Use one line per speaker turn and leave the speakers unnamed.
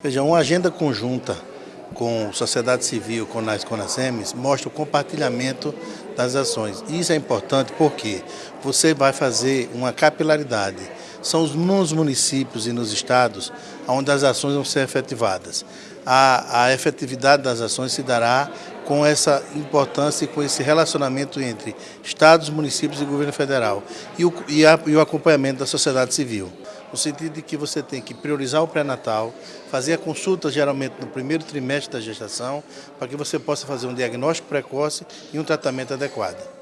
Veja, uma agenda conjunta com sociedade civil, com as Conasems, mostra o compartilhamento das ações. Isso é importante porque você vai fazer uma capilaridade. São os nos municípios e nos estados onde as ações vão ser efetivadas. A, a efetividade das ações se dará com essa importância e com esse relacionamento entre estados, municípios e governo federal e o, e, a, e o acompanhamento da sociedade civil no sentido de que você tem que priorizar o pré-natal, fazer a consulta geralmente no primeiro trimestre da gestação, para que você possa fazer um diagnóstico precoce e um tratamento adequado.